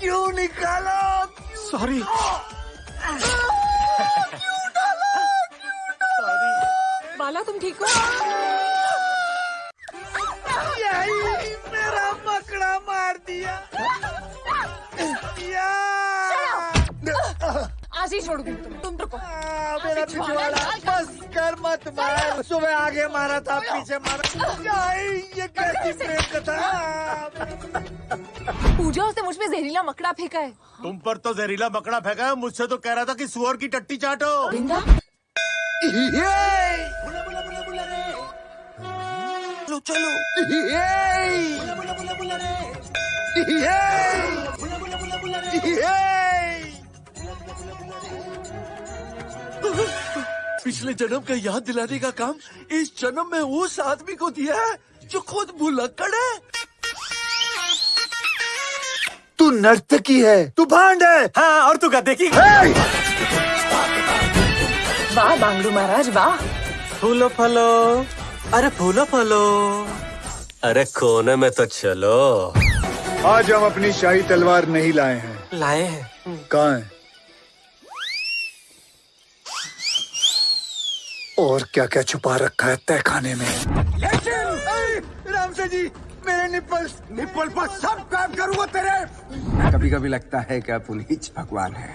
क्यों निकाला? सॉरी बाला तुम ठीक हो? यही मेरा मकड़ा मार दिया। आज ही छोड़ दू तुम रुको। मेरा पिछवाड़ा बस कर मत मार। सुबह आगे मारा था पीछे मारा। ये कैसी? प्रेम कथा? पूजा उसने मुझ पे जहरीला मकड़ा फेंका है। तुम पर तो जहरीला मकड़ा फेंका है मुझसे तो कह रहा था कि सुअर की टट्टी चाटो। बिंदा चलो चलो। पिछले जन्म का याद दिलाने का काम इस जन्म में उस आदमी को दिया है जो खुद भुलक्कड़ है। तू नर्तकी है तू भांड है। हाँ और तू गद्दे की वाह बांगड़ू महाराज वाह। फूलो फलो। अरे फूलो फलो। अरे कोने में तो चलो। आज हम अपनी शाही तलवार नहीं लाए हैं। लाए हैं। कहाँ है? और क्या क्या छुपा रखा है तय खाने में? राम से जी मेरे निप्पल्स निप्पल पर सब काम करूँगा तेरे। कभी कभी लगता है कि आप उन्हीं भगवान है।